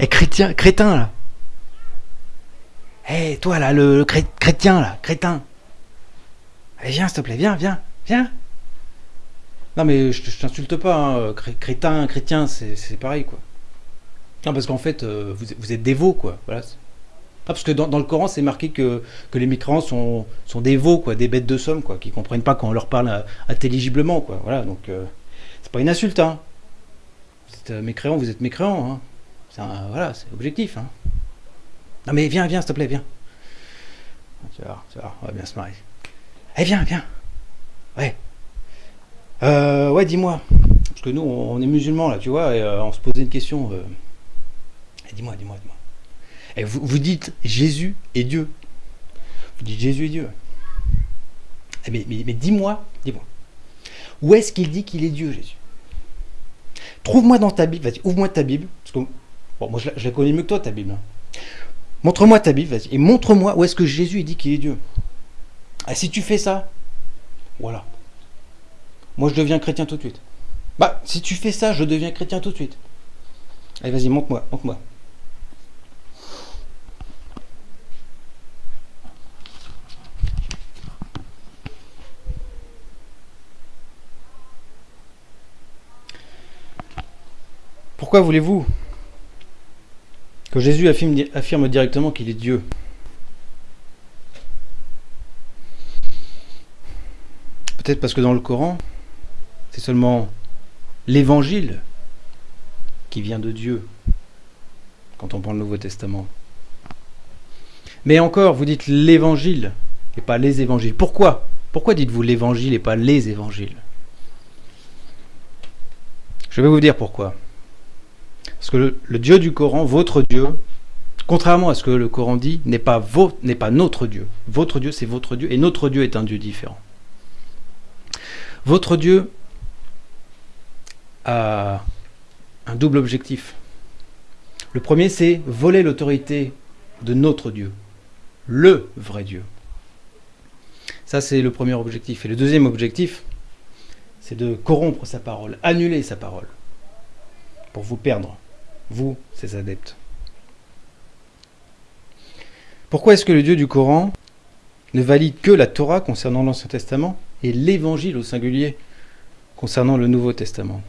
Hé, chrétien, crétin, là Hé, toi, là, le, chrétien, là, crétin Allez, viens, s'il te plaît, viens, viens, viens Non, mais je, t'insulte pas, hein, cré- crétin, chrétien, c'est pareil, quoi. Non, parce qu'en fait, euh, vous, vous êtes dévots, quoi. Voilà. Ah, parce que dans, le Coran, c'est marqué que, les mécréants sont, sont des veaux, quoi, des bêtes de somme, quoi, qui comprennent pas quand on leur parle euh, intelligiblement, quoi. Voilà, donc euh, c'est pas une insulte, hein. Vous êtes euh, mécréant, vous êtes mécréant, hein. Voilà, c'est objectif, hein. Non mais viens, viens, s'il te plaît, viens. Tu vas, tu vas, on va bien se marrer. Eh, viens, viens. Ouais. Euh, ouais, dis-moi. Parce que nous, on est musulmans, là, tu vois, et euh, on se posait une question. euh. Eh, dis-moi, dis-moi, dis-moi. Et vous, vous dites Jésus est Dieu. Vous dites Jésus est Dieu. Eh, mais mais, dis-moi, dis-moi. Où est-ce qu'il dit qu'il est Dieu, Jésus? Trouve-moi dans ta Bible, vas-y, ouvre-moi ta Bible. Bon, moi je la, connais mieux que toi, ta Bible. Montre-moi ta Bible, vas-y, et montre-moi où est-ce que Jésus dit qu'il est Dieu. Ah, si tu fais ça, voilà. Moi je deviens chrétien tout de suite. Bah, si tu fais ça, je deviens chrétien tout de suite. Allez, vas-y, montre-moi, montre-moi. Pourquoi voulez-vous que Jésus affirme, directement qu'il est Dieu Peut-être parce que dans le Coran, c'est seulement l'évangile qui vient de Dieu quand on prend le Nouveau Testament. Mais encore, vous dites l'évangile et pas les évangiles. Pourquoi? Pourquoi dites-vous l'évangile et pas les évangiles? Je vais vous dire pourquoi. Parce que le, Dieu du Coran, votre Dieu, contrairement à ce que le Coran dit, n'est pas, n'est pas notre Dieu. Votre Dieu, c'est votre Dieu, et notre Dieu est un Dieu différent. Votre Dieu a un double objectif. Le premier, c'est voler l'autorité de notre Dieu, le vrai Dieu. Ça, c'est le premier objectif. Et le deuxième objectif, c'est de corrompre sa parole, annuler sa parole, pour vous perdre, vous, ses adeptes. Pourquoi est-ce que le Dieu du Coran ne valide que la Torah concernant l'Ancien Testament et l'Évangile au singulier concernant le Nouveau Testament?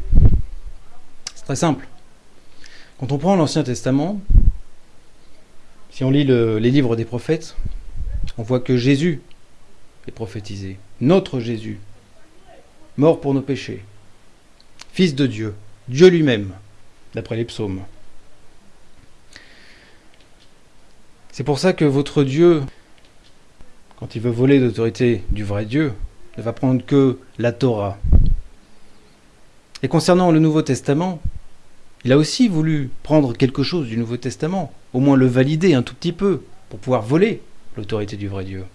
C'est très simple. Quand on prend l'Ancien Testament, si on lit le- les livres des prophètes, on voit que Jésus est prophétisé. Notre Jésus, mort pour nos péchés, Fils de Dieu, Dieu lui-même, d'après les psaumes. C'est pour ça que votre Dieu, quand il veut voler l'autorité du vrai Dieu, ne va prendre que la Torah. Et concernant le Nouveau Testament, il a aussi voulu prendre quelque chose du Nouveau Testament, au moins le valider un tout petit peu, pour pouvoir voler l'autorité du vrai Dieu.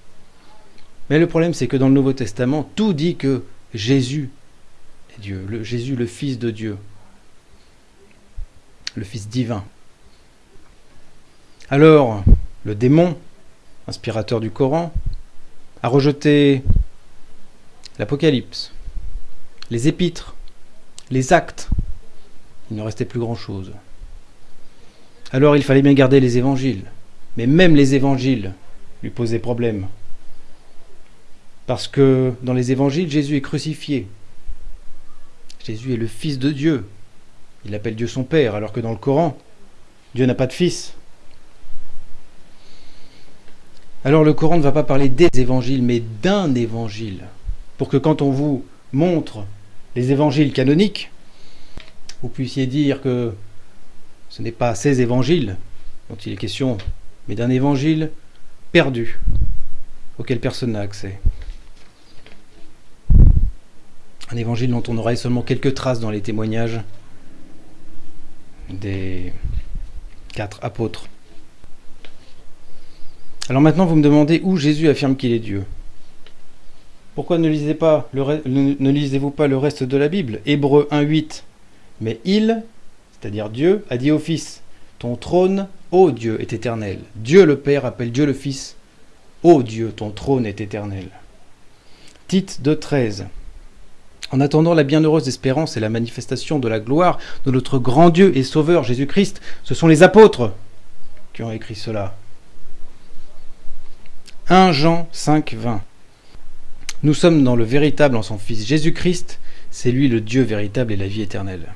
Mais le problème, c'est que dans le Nouveau Testament, tout dit que Jésus est Dieu, Jésus le Fils de Dieu, le Fils divin. Alors, le démon, inspirateur du Coran, a rejeté l'Apocalypse, les épîtres, les actes. Il ne restait plus grand-chose. Alors il fallait bien garder les évangiles. Mais même les évangiles lui posaient problème. Parce que dans les évangiles, Jésus est crucifié. Jésus est le Fils de Dieu. Il appelle Dieu son Père, alors que dans le Coran, Dieu n'a pas de fils. Alors le Coran ne va pas parler des évangiles, mais d'un évangile. Pour que quand on vous montre les évangiles canoniques, vous puissiez dire que ce n'est pas ces évangiles dont il est question, mais d'un évangile perdu, auquel personne n'a accès. Un évangile dont on aurait seulement quelques traces dans les témoignages des quatre apôtres. Alors maintenant, vous me demandez où Jésus affirme qu'il est Dieu. Pourquoi ne lisez-vous pas le reste de la Bible? Hébreu 1.8. Mais il, c'est-à-dire Dieu, a dit au Fils, ton trône, ô Dieu, est éternel. Dieu le Père appelle Dieu le Fils, ô Dieu, ton trône est éternel. Tite 2.13. En attendant la bienheureuse espérance et la manifestation de la gloire de notre grand Dieu et Sauveur Jésus-Christ, ce sont les apôtres qui ont écrit cela. 1 Jean 5, 20. Nous sommes dans le véritable en son Fils Jésus-Christ, c'est lui le Dieu véritable et la vie éternelle.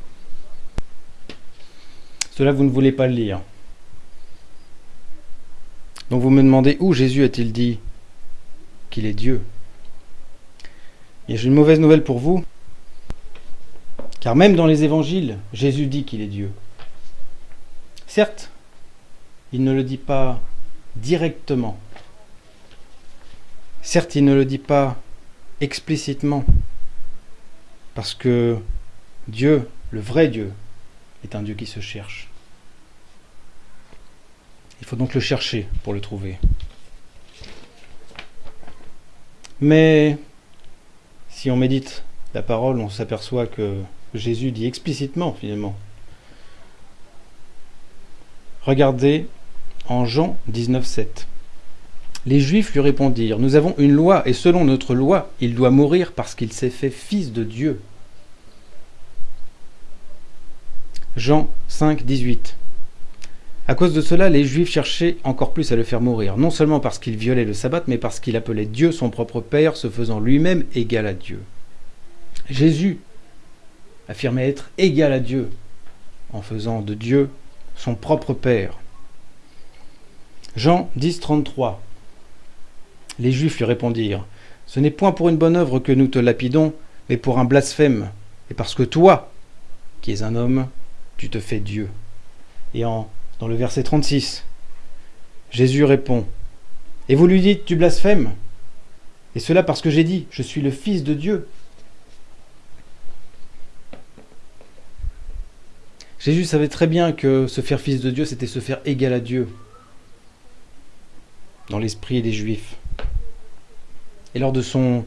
Cela, vous ne voulez pas le lire. Donc vous me demandez où Jésus a-t-il dit qu'il est Dieu? Et j'ai une mauvaise nouvelle pour vous, car même dans les évangiles, Jésus dit qu'il est Dieu. Certes, il ne le dit pas directement. Certes, il ne le dit pas explicitement, parce que Dieu, le vrai Dieu, est un Dieu qui se cherche. Il faut donc le chercher pour le trouver. Mais si on médite la parole, on s'aperçoit que Jésus dit explicitement finalement. Regardez en Jean 19,7. Les Juifs lui répondirent Nous avons une loi, et selon notre loi, il doit mourir parce qu'il s'est fait fils de Dieu. Jean 5, 18. À cause de cela, les Juifs cherchaient encore plus à le faire mourir, non seulement parce qu'il violait le sabbat, mais parce qu'il appelait Dieu son propre Père, se faisant lui-même égal à Dieu. Jésus affirmait être égal à Dieu, en faisant de Dieu son propre Père. Jean 10, 33. Les Juifs lui répondirent Ce n'est point pour une bonne œuvre que nous te lapidons, mais pour un blasphème, et parce que toi, qui es un homme, tu te fais Dieu. Et en, dans le verset 36, Jésus répond Et vous lui dites Tu blasphèmes? Et cela parce que j'ai dit Je suis le Fils de Dieu. Jésus savait très bien que se faire fils de Dieu, c'était se faire égal à Dieu dans l'esprit des Juifs. Et lors de son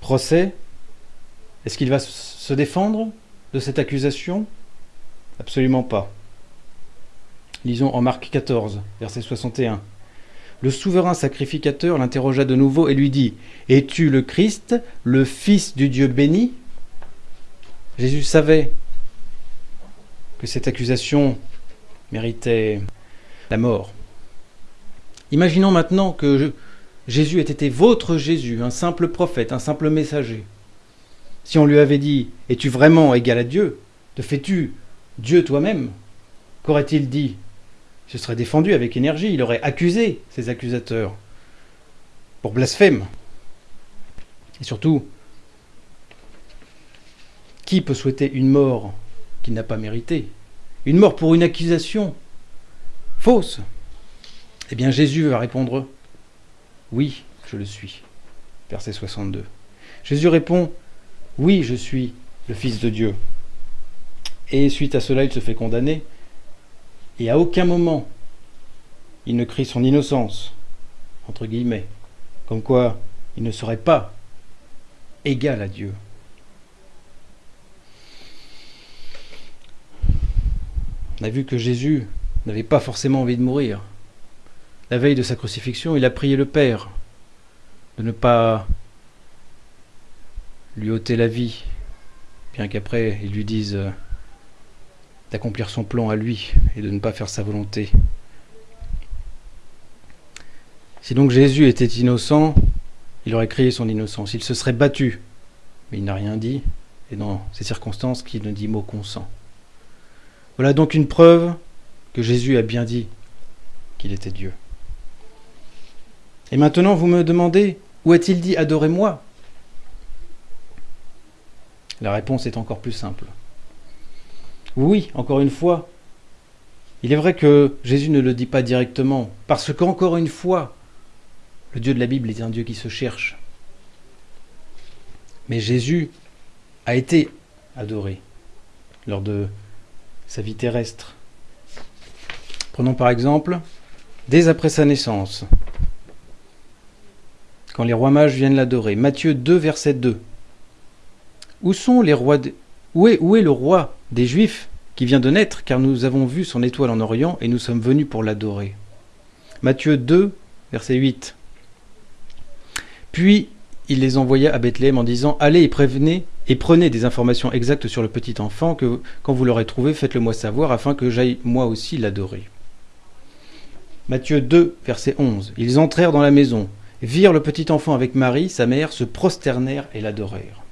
procès, est-ce qu'il va se défendre de cette accusation? Absolument pas. Lisons en Marc 14, verset 61. Le souverain sacrificateur l'interrogea de nouveau et lui dit Es-tu le Christ, le Fils du Dieu béni? Jésus savait que cette accusation méritait la mort. Imaginons maintenant que Jésus ait été votre Jésus, un simple prophète, un simple messager. Si on lui avait dit Es-tu vraiment égal à Dieu? Te fais-tu Dieu toi-même? Qu'aurait-il dit? Se serait défendu avec énergie, il aurait accusé ses accusateurs pour blasphème. Et surtout, qui peut souhaiter une mort qu'il n'a pas méritée? Une mort pour une accusation fausse? Eh bien Jésus va répondre Oui, je le suis. Verset 62. Jésus répond Oui, je suis le Fils de Dieu. Et suite à cela, il se fait condamner. Et à aucun moment, il ne crie son innocence, entre guillemets, comme quoi il ne serait pas égal à Dieu. On a vu que Jésus n'avait pas forcément envie de mourir. La veille de sa crucifixion, il a prié le Père de ne pas lui ôter la vie, bien qu'après il lui dise d'accomplir son plan à lui et de ne pas faire sa volonté. Si donc Jésus était innocent, il aurait crié son innocence, il se serait battu, mais il n'a rien dit, et dans ces circonstances qu'il ne dit mot consent. Voilà donc une preuve que Jésus a bien dit qu'il était Dieu. Et maintenant vous me demandez, où a-t-il dit adorez-moi? La réponse est encore plus simple. Oui, encore une fois, il est vrai que Jésus ne le dit pas directement, parce qu'encore une fois, le Dieu de la Bible est un Dieu qui se cherche. Mais Jésus a été adoré lors de sa vie terrestre. Prenons par exemple, dès après sa naissance, quand les rois mages viennent l'adorer. Matthieu 2, verset 2. Où sont les rois où, est, où est le roi des Juifs qui vient de naître, car nous avons vu son étoile en Orient et nous sommes venus pour l'adorer. Matthieu 2, verset 8. Puis il les envoya à Bethléem en disant Allez et prévenez et prenez des informations exactes sur le petit enfant que quand vous l'aurez trouvé, faites-le moi savoir afin que j'aille moi aussi l'adorer. Matthieu 2, verset 11. Ils entrèrent dans la maison, virent le petit enfant avec Marie, sa mère, se prosternèrent et l'adorèrent.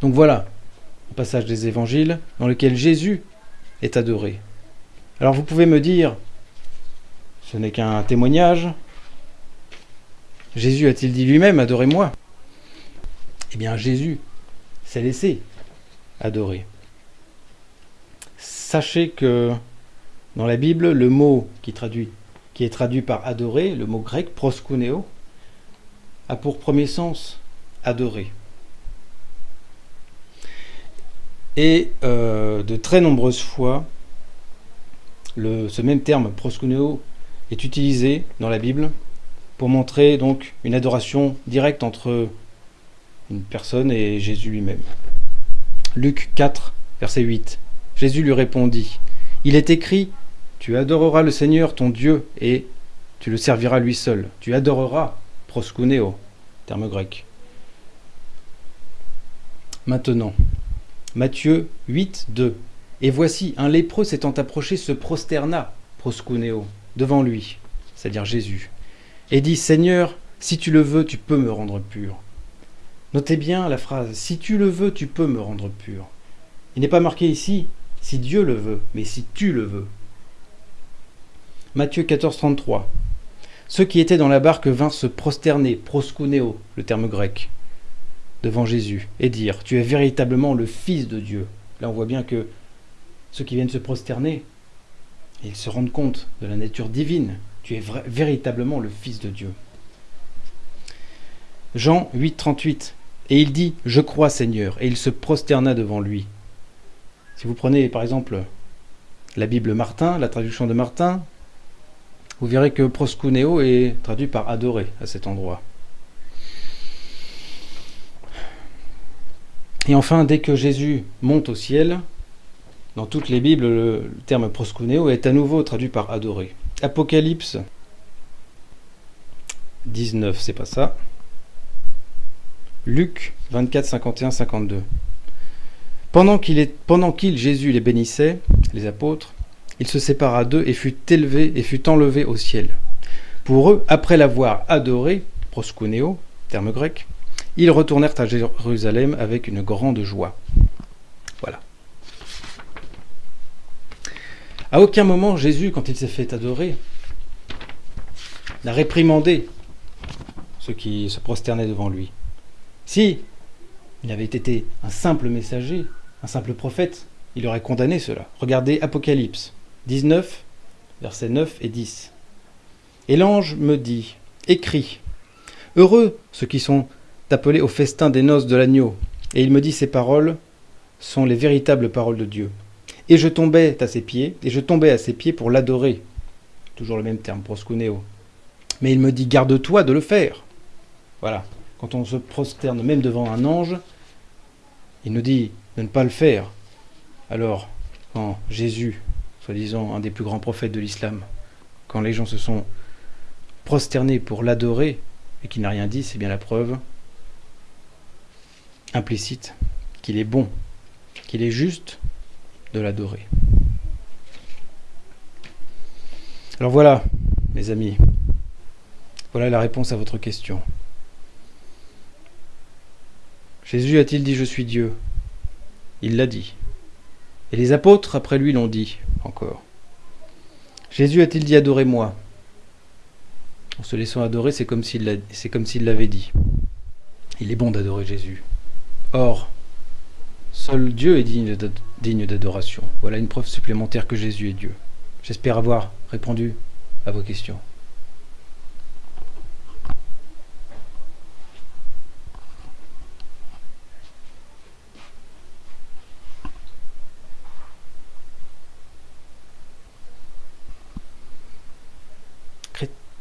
Donc voilà, passage des évangiles dans lequel Jésus est adoré. Alors vous pouvez me dire, ce n'est qu'un témoignage. Jésus a-t-il dit lui-même, adorez-moi? Eh bien Jésus s'est laissé adorer. Sachez que dans la Bible, le mot qui est traduit par adorer, le mot grec proskuneo, a pour premier sens adorer. Et euh, de très nombreuses fois, ce même terme proskuneo est utilisé dans la Bible pour montrer donc une adoration directe entre une personne et Jésus lui-même. Luc 4, verset 8. Jésus lui répondit Il est écrit Tu adoreras le Seigneur ton Dieu et tu le serviras lui seul. Tu adoreras proskuneo, terme grec. Maintenant, Matthieu 8, 2. Et voici, un lépreux s'étant approché se prosterna, proskuneo, devant lui, c'est-à-dire Jésus, et dit Seigneur, si tu le veux, tu peux me rendre pur. Notez bien la phrase Si tu le veux, tu peux me rendre pur. Il n'est pas marqué ici si Dieu le veut, mais si tu le veux. Matthieu 14, 33. Ceux qui étaient dans la barque vinrent se prosterner, proskuneo, le terme grec, devant Jésus, et dire Tu es véritablement le Fils de Dieu. Là, on voit bien que ceux qui viennent se prosterner, ils se rendent compte de la nature divine. Tu es véritablement le Fils de Dieu. Jean 8, 38. Et il dit Je crois, Seigneur. Et il se prosterna devant lui. Si vous prenez par exemple la Bible Martin, la traduction de Martin, vous verrez que proskuneo est traduit par adorer à cet endroit. Et enfin, dès que Jésus monte au ciel, dans toutes les Bibles, le terme proskuneo est à nouveau traduit par adorer. Apocalypse 19, c'est pas ça. Luc 24, 51, 52. Pendant qu'il, Jésus, les bénissait, les apôtres, il se sépara d'eux et fut élevé et fut enlevé au ciel. Pour eux, après l'avoir adoré, proskuneo, terme grec, ils retournèrent à Jérusalem avec une grande joie. Voilà. À aucun moment, Jésus, quand il s'est fait adorer, n'a réprimandé ceux qui se prosternaient devant lui. Si il avait été un simple messager, un simple prophète, il aurait condamné cela. Regardez Apocalypse 19, versets 9 et 10. Et l'ange me dit, écris, heureux ceux qui sont appelés au festin des noces de l'agneau. Et il me dit, ces paroles sont les véritables paroles de Dieu. Et je tombais à ses pieds, et je tombais à ses pieds pour l'adorer. Toujours le même terme, proskuneo. Mais il me dit, garde-toi de le faire. Voilà. Quand on se prosterne même devant un ange, il nous dit de ne pas le faire. Alors, quand Jésus, soi-disant un des plus grands prophètes de l'islam, quand les gens se sont prosternés pour l'adorer et qu'il n'a rien dit, c'est bien la preuve implicite qu'il est bon, qu'il est juste de l'adorer. Alors voilà, mes amis, voilà la réponse à votre question. Jésus a-t-il dit je suis Dieu Il l'a dit. Et les apôtres après lui l'ont dit encore. Jésus a-t-il dit adorez-moi En se laissant adorer, c'est comme s'il l'avait dit. Il est bon d'adorer Jésus. Or, seul Dieu est digne d'adoration. Voilà une preuve supplémentaire que Jésus est Dieu. J'espère avoir répondu à vos questions.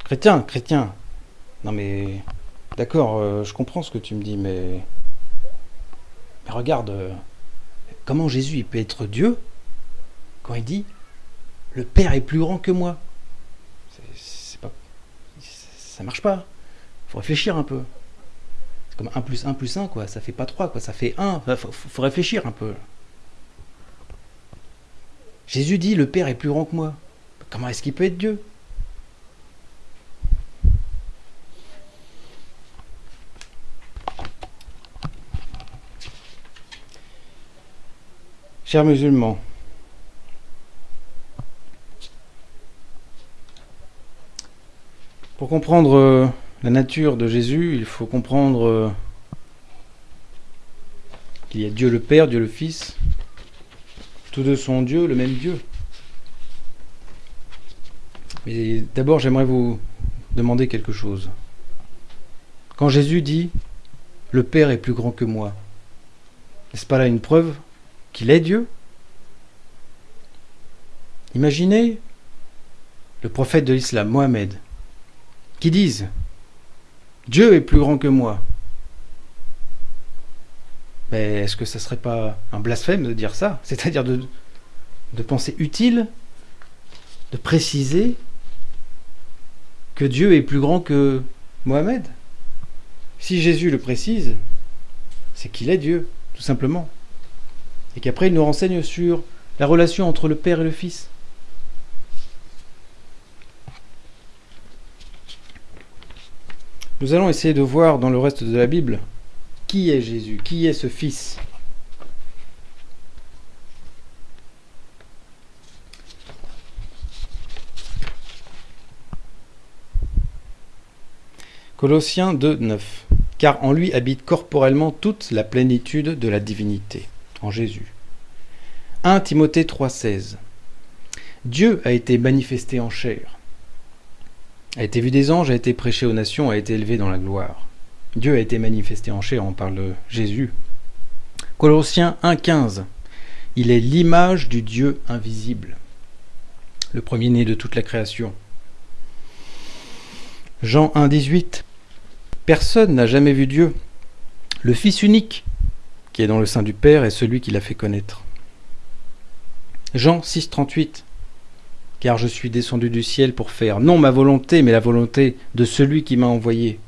Chrétien, chrétien. Non mais, d'accord, euh, je comprends ce que tu me dis, mais mais regarde, euh, comment Jésus peut être Dieu quand il dit le Père est plus grand que moi c'est, pas, Ça marche pas. Il faut réfléchir un peu. C'est comme 1 plus 1 plus 1, quoi. Ça fait pas 3, quoi. Ça fait 1. Il faut, faut réfléchir un peu. Jésus dit, le Père est plus grand que moi. Comment est-ce qu'il peut être Dieu? Chers musulmans, pour comprendre euh, la nature de Jésus, il faut comprendre euh, qu'il y a Dieu le Père, Dieu le Fils. Tous deux sont Dieu, le même Dieu. Mais d'abord, j'aimerais vous demander quelque chose. Quand Jésus dit Le Père est plus grand que moi, n'est-ce pas là une preuve? Qu'il est Dieu. Imaginez le prophète de l'islam, Mohammed, qui dise Dieu est plus grand que moi. Mais est-ce que ça serait pas un blasphème de dire ça? C'est-à-dire de, de penser utile de préciser que Dieu est plus grand que Mohamed Si Jésus le précise, c'est qu'il est Dieu, tout simplement et qu'après il nous renseigne sur la relation entre le Père et le Fils. Nous allons essayer de voir dans le reste de la Bible qui est Jésus, qui est ce Fils. Colossiens 2, 9. Car en lui habite corporellement toute la plénitude de la divinité en Jésus. 1 Timothée 3,16 Dieu a été manifesté en chair, a été vu des anges, a été prêché aux nations, a été élevé dans la gloire. Dieu a été manifesté en chair, on parle de Jésus. Colossiens 1,15 Il est l'image du Dieu invisible, le premier-né de toute la création. Jean 1,18 Personne n'a jamais vu Dieu, le Fils unique, qui est dans le sein du Père, est celui qui l'a fait connaître. Jean 6, 38 Car je suis descendu du ciel pour faire non ma volonté, mais la volonté de celui qui m'a envoyé.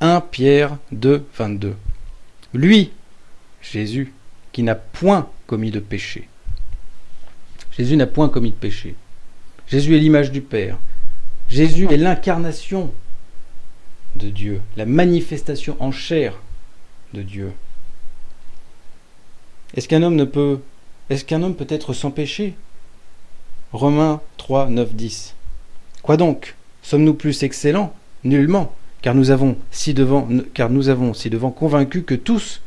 1 Pierre 2, 22 Lui, Jésus, qui n'a point commis de péché. Jésus n'a point commis de péché. Jésus est l'image du Père. Jésus est l'incarnation de Dieu, la manifestation en chair de Dieu. Est-ce qu'un homme ne peut est-ce qu'un homme peut être sans péché? Romains 3, 9, 10. Quoi donc? Sommes-nous plus excellents? Nullement, car nous avons si devant car nous avons si devant convaincu que tous,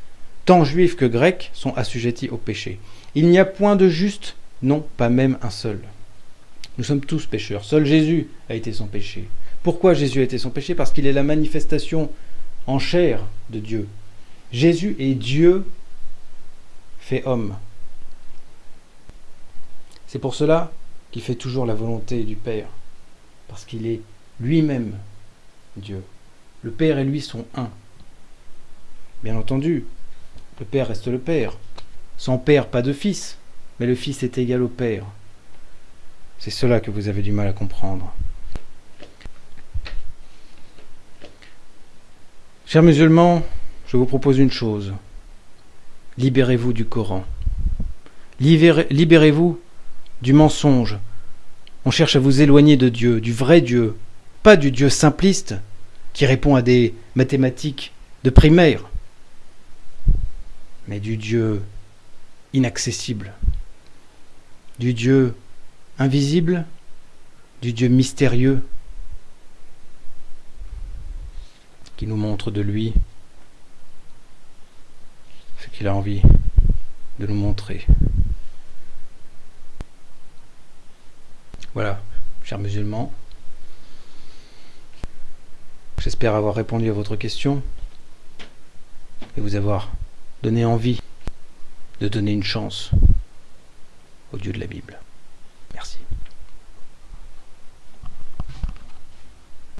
tant juifs que grecs, sont assujettis au péché. Il n'y a point de juste, non, pas même un seul. Nous sommes tous pécheurs. Seul Jésus a été sans péché. Pourquoi Jésus a été sans péché? Parce qu'il est la manifestation en chair de Dieu. Jésus est Dieu fait homme. C'est pour cela qu'il fait toujours la volonté du Père, parce qu'il est lui-même Dieu. Le Père et lui sont un. Bien entendu, le Père reste le Père. Sans Père, pas de Fils, mais le Fils est égal au Père. C'est cela que vous avez du mal à comprendre. Chers musulmans, je vous propose une chose. Libérez-vous du Coran. Libérez-vous du mensonge. On cherche à vous éloigner de Dieu, du vrai Dieu, pas du Dieu simpliste qui répond à des mathématiques de primaire, mais du Dieu inaccessible, du Dieu invisible, du Dieu mystérieux qui nous montre de lui qu'il a envie de nous montrer. Voilà, chers musulmans. J'espère avoir répondu à votre question et vous avoir donné envie de donner une chance au Dieu de la Bible.